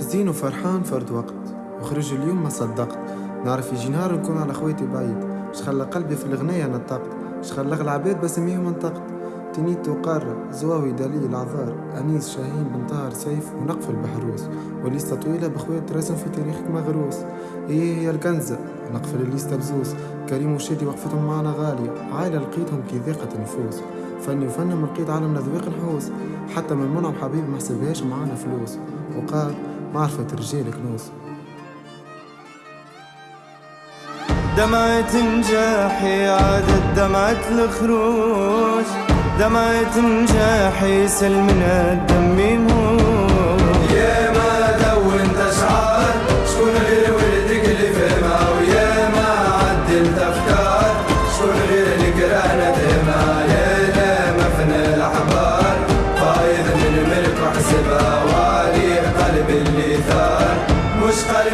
حزين وفرحان فرد وقت. وخرج اليوم ما صدقت. نعرف يجي نهار نكون على خويتي بعيد. مش خلى قلبي في الغنية نطقت مش خلى العباد بسميهم انطقت. تنيت وقارة زواوي دليل العذار. أنيس شاهين بن طاهر سيف ونقف البحروس. وليستا طويلة بخوات رسم في تاريخك مغروس. هي هي الكنزة؟ نقفل الليستا بزوس كريم وشادي وقفتهم معنا غالية. عائلة لقيتهم كي ذاقة النفوس فني وفنم لقيت عالم ذويق نحوس حتى من منعم حبيبي ما حسبهاش معانا فلوس. وقال معرفة رجال كنوس دمعة نجاحي عادت دمعة الخروج. دمعة نجاحي سلمنا الدم يموت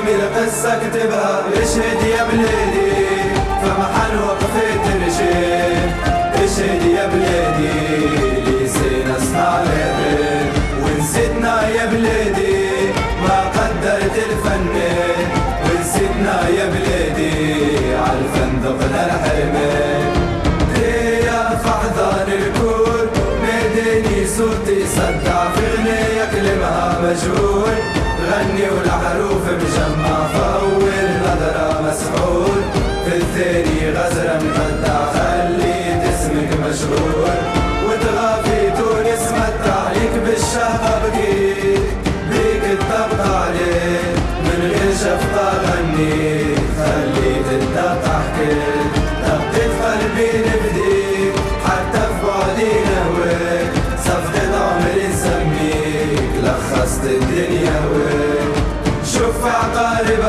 القصة كتبها اشهد يا بلادي فمحل وقفت نشيد اشهد يا بلادي لسينا صنع العباد ونسيتنا يا بلادي ما قدرت الفنان ونسيتنا يا بلادي عالفندق الحرمان يا فحضان الكون ناداني صوتي صدع في غنية كلمها مجهول. غني والحروف وتغافي تونس متع ليك بالشهقة بكيت بيك الطبقة عليك من غير شفقة غنيت خليت الدقة حكيت دقيت قلبي نبديك حتى في بعدي نهواك صفقة عمري نسميك لخصت الدنيا هواك شوف عقاربها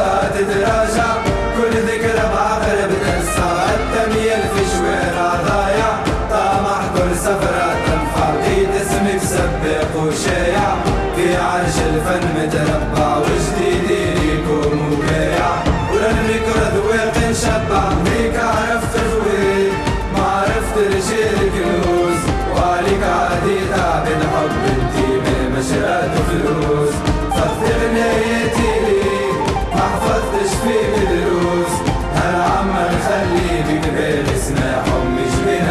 رجال كنوز وعليك عادي تعب الحب انتي من مشرات فلوس. فضي غنايتي ليك ما حفظتش فيك دروس هالعم نخلي بك بالي سماحهم مش بين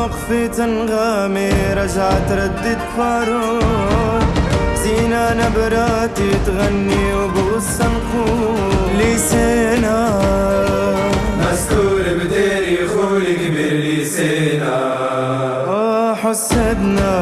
وقفت انغامي رجعت ردت فاروق. زينة نبراتي تغني وبوس نقول. لسانا مستور. حسدنا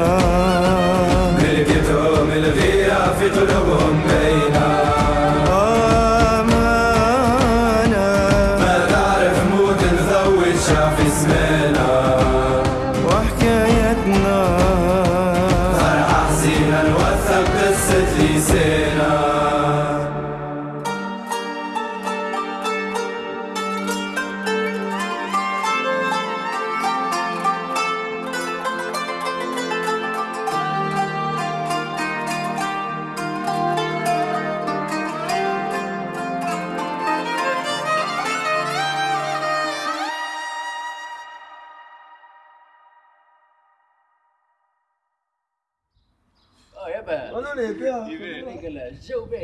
我录了一个录那个了小白